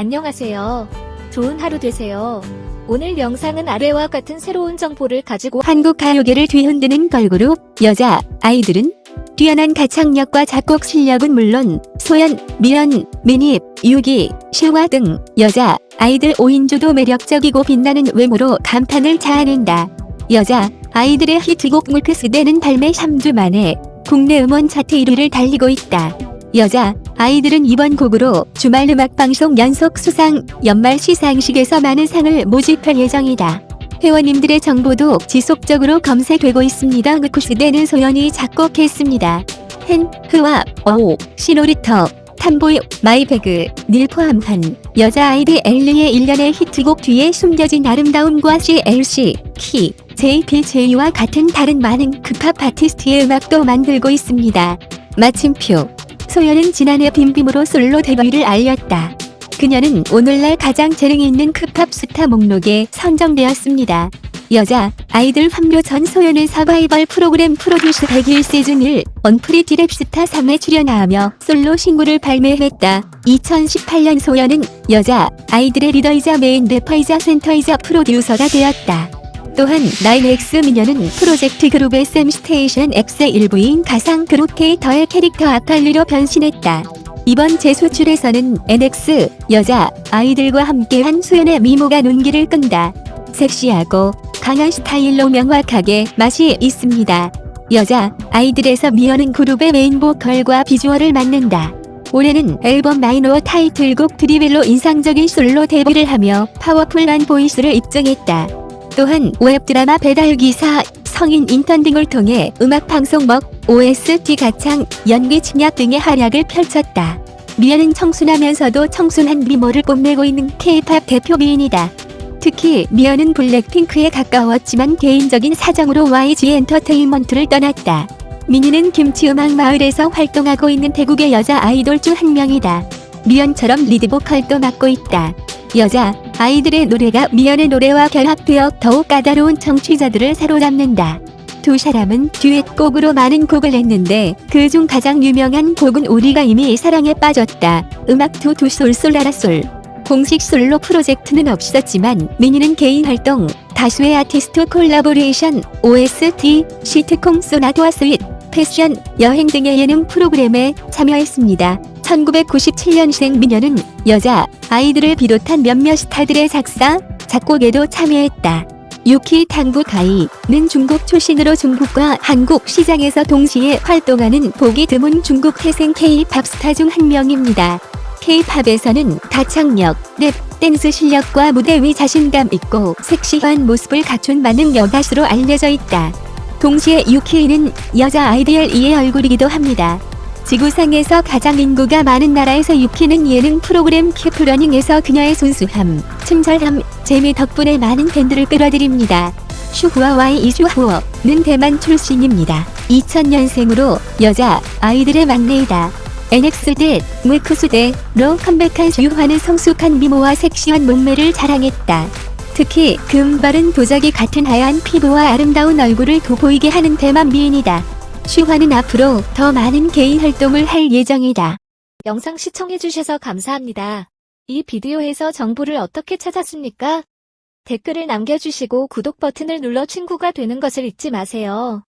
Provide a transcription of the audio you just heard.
안녕하세요. 좋은 하루 되세요. 오늘 영상은 아래와 같은 새로운 정보를 가지고 한국 가요계를 뒤흔드는 걸그룹 여자 아이들은 뛰어난 가창력과 작곡 실력은 물론 소연, 미연, 민입, 유기, 실화 등 여자 아이들 5인조도 매력적이고 빛나는 외모로 감탄을 자아낸다. 여자 아이들의 히트곡 물크스대는 발매 3주 만에 국내 음원 차트 1위를 달리고 있다. 여자 아이들은 이번 곡으로 주말 음악방송 연속 수상 연말 시상식에서 많은 상을 모집할 예정이다. 회원님들의 정보도 지속적으로 검색되고 있습니다. 그쿠스대는 소연이 작곡했습니다. 헨, 흐와, 어오, 시노리터, 탐보이, 마이배그, 닐 포함한 여자아이들 엘리의 일련의 히트곡 뒤에 숨겨진 아름다움과 CLC, 키, JPJ와 같은 다른 많은 급합 아티스트의 음악도 만들고 있습니다. 마침표 소연은 지난해 빔빔으로 솔로 데뷔를 알렸다. 그녀는 오늘날 가장 재능이 있는 크팝 스타 목록에 선정되었습니다. 여자 아이들 합류 전 소연은 서바이벌 프로그램 프로듀스 101 시즌 1 언프리티 랩스타 3에 출연하며 솔로 신곡을 발매했다. 2018년 소연은 여자 아이들의 리더이자 메인 래퍼이자 센터이자 프로듀서가 되었다. 또한 9X 미녀는 프로젝트 그룹의 샘 스테이션 X의 일부인 가상 그룹 케이터의 캐릭터 아칼리로 변신했다. 이번 재수출에서는 NX 여자 아이들과 함께한 수연의 미모가 눈길을 끈다. 섹시하고 강한 스타일로 명확하게 맛이 있습니다. 여자 아이들에서 미연은 그룹의 메인 보컬과 비주얼을 맡는다. 올해는 앨범 마이너 타이틀곡 드리블로 인상적인 솔로 데뷔를 하며 파워풀한 보이스를 입증했다. 또한 웹드라마 배달 기사, 성인 인턴 등을 통해 음악방송 먹, OST 가창, 연기 침략 등의 활약을 펼쳤다. 미연은 청순하면서도 청순한 미모를 뽐내고 있는 K-팝 대표 미인이다. 특히 미연은 블랙핑크에 가까웠지만 개인적인 사정으로 YG 엔터테인먼트를 떠났다. 미니는 김치음악 마을에서 활동하고 있는 대국의 여자 아이돌 중 한 명이다. 미연처럼 리드보컬도 맡고 있다. 여자 아이들의 노래가 미연의 노래와 결합되어 더욱 까다로운 청취자들을 사로잡는다. 두 사람은 듀엣곡으로 많은 곡을 냈는데 그 중 가장 유명한 곡은 우리가 이미 사랑에 빠졌다. 음악 투두 솔솔라라솔. 공식 솔로 프로젝트는 없었지만 미니는 개인 활동, 다수의 아티스트 콜라보레이션, OST, 시트콤 소나도와 스윗, 패션, 여행 등의 예능 프로그램에 참여했습니다. 1997년생 미녀는 여자, 아이들을 비롯한 몇몇 스타들의 작사, 작곡에도 참여했다. 유키 당구가이는 중국 출신으로 중국과 한국 시장에서 동시에 활동하는 보기 드문 중국 태생 K-팝 스타 중 한 명입니다. K-팝에서는 가창력, 랩, 댄스 실력과 무대 위 자신감 있고 섹시한 모습을 갖춘 많은 여가수로 알려져 있다. 동시에 유키는 여자 아이디얼 2의 얼굴이기도 합니다. 지구상에서 가장 인구가 많은 나라에서 유키는 예능 프로그램 큐프러닝에서 그녀의 순수함, 친절함, 재미 덕분에 많은 팬들을 끌어들입니다. 슈후와 와이 이슈후어는 대만 출신입니다. 2000년생으로 여자 아이들의 막내이다. NX대, 무크수대로 컴백한 슈화는 성숙한 미모와 섹시한 몸매를 자랑했다. 특히 금발은 도자기 같은 하얀 피부와 아름다운 얼굴을 돋보이게 하는 대만 미인이다. 슈화는 앞으로 더 많은 개인 활동을 할 예정이다. 영상 시청해주셔서 감사합니다. 이 비디오에서 정보를 어떻게 찾았습니까? 댓글을 남겨주시고 구독 버튼을 눌러 친구가 되는 것을 잊지 마세요.